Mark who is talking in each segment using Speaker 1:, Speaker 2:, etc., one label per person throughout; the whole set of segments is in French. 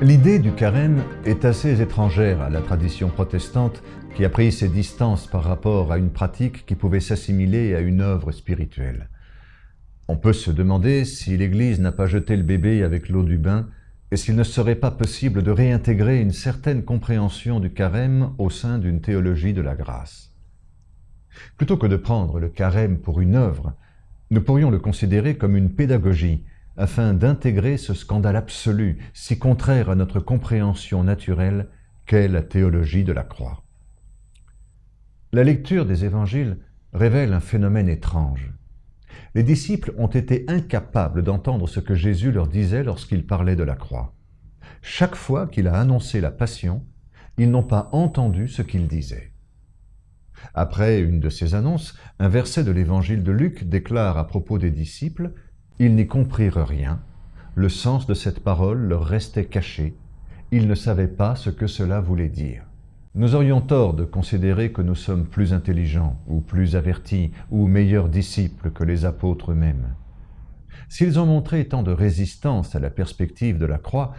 Speaker 1: L'idée du carême est assez étrangère à la tradition protestante qui a pris ses distances par rapport à une pratique qui pouvait s'assimiler à une œuvre spirituelle. On peut se demander si l'Église n'a pas jeté le bébé avec l'eau du bain et s'il ne serait pas possible de réintégrer une certaine compréhension du carême au sein d'une théologie de la grâce. Plutôt que de prendre le carême pour une œuvre, nous pourrions le considérer comme une pédagogie afin d'intégrer ce scandale absolu, si contraire à notre compréhension naturelle qu'est la théologie de la croix. La lecture des évangiles révèle un phénomène étrange. Les disciples ont été incapables d'entendre ce que Jésus leur disait lorsqu'il parlait de la croix. Chaque fois qu'il a annoncé la passion, ils n'ont pas entendu ce qu'il disait. Après une de ces annonces, un verset de l'évangile de Luc déclare à propos des disciples ils n'y comprirent rien, le sens de cette parole leur restait caché, ils ne savaient pas ce que cela voulait dire. Nous aurions tort de considérer que nous sommes plus intelligents, ou plus avertis, ou meilleurs disciples que les apôtres eux-mêmes. S'ils ont montré tant de résistance à la perspective de la croix,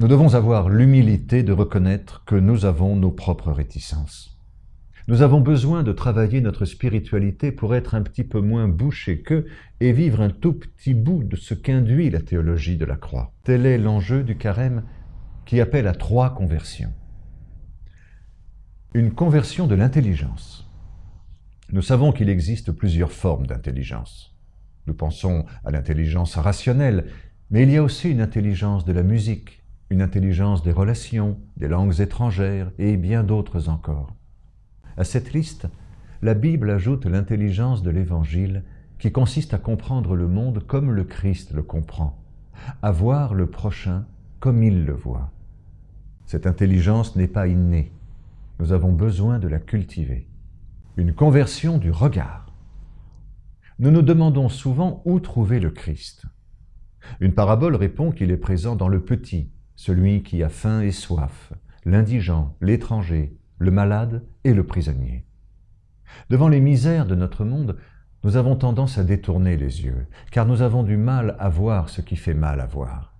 Speaker 1: nous devons avoir l'humilité de reconnaître que nous avons nos propres réticences. Nous avons besoin de travailler notre spiritualité pour être un petit peu moins bouché qu'eux et vivre un tout petit bout de ce qu'induit la théologie de la croix. Tel est l'enjeu du carême qui appelle à trois conversions. Une conversion de l'intelligence. Nous savons qu'il existe plusieurs formes d'intelligence. Nous pensons à l'intelligence rationnelle, mais il y a aussi une intelligence de la musique, une intelligence des relations, des langues étrangères et bien d'autres encore. À cette liste, la Bible ajoute l'intelligence de l'Évangile qui consiste à comprendre le monde comme le Christ le comprend, à voir le prochain comme il le voit. Cette intelligence n'est pas innée, nous avons besoin de la cultiver. Une conversion du regard. Nous nous demandons souvent où trouver le Christ. Une parabole répond qu'il est présent dans le petit, celui qui a faim et soif, l'indigent, l'étranger, le malade et le prisonnier. Devant les misères de notre monde, nous avons tendance à détourner les yeux, car nous avons du mal à voir ce qui fait mal à voir.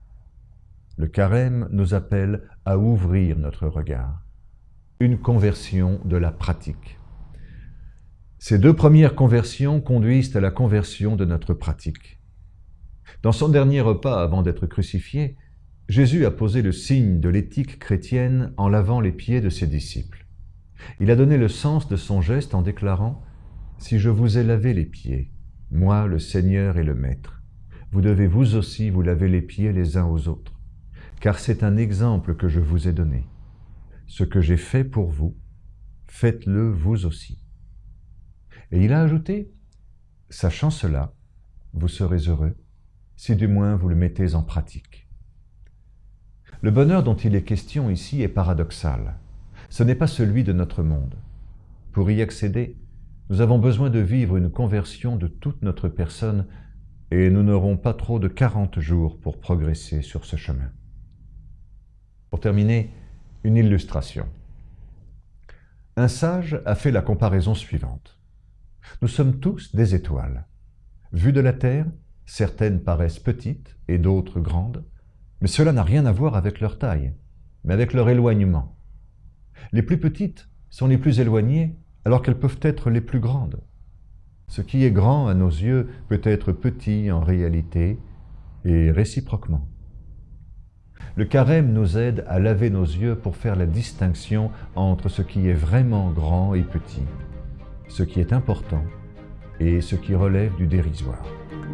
Speaker 1: Le carême nous appelle à ouvrir notre regard. Une conversion de la pratique. Ces deux premières conversions conduisent à la conversion de notre pratique. Dans son dernier repas avant d'être crucifié, Jésus a posé le signe de l'éthique chrétienne en lavant les pieds de ses disciples. Il a donné le sens de son geste en déclarant « Si je vous ai lavé les pieds, moi le Seigneur et le Maître, vous devez vous aussi vous laver les pieds les uns aux autres, car c'est un exemple que je vous ai donné. Ce que j'ai fait pour vous, faites-le vous aussi. » Et il a ajouté « Sachant cela, vous serez heureux, si du moins vous le mettez en pratique. » Le bonheur dont il est question ici est paradoxal ce n'est pas celui de notre monde. Pour y accéder, nous avons besoin de vivre une conversion de toute notre personne et nous n'aurons pas trop de 40 jours pour progresser sur ce chemin. Pour terminer, une illustration. Un sage a fait la comparaison suivante. Nous sommes tous des étoiles. Vues de la Terre, certaines paraissent petites et d'autres grandes, mais cela n'a rien à voir avec leur taille, mais avec leur éloignement. Les plus petites sont les plus éloignées alors qu'elles peuvent être les plus grandes. Ce qui est grand à nos yeux peut être petit en réalité et réciproquement. Le carême nous aide à laver nos yeux pour faire la distinction entre ce qui est vraiment grand et petit, ce qui est important et ce qui relève du dérisoire.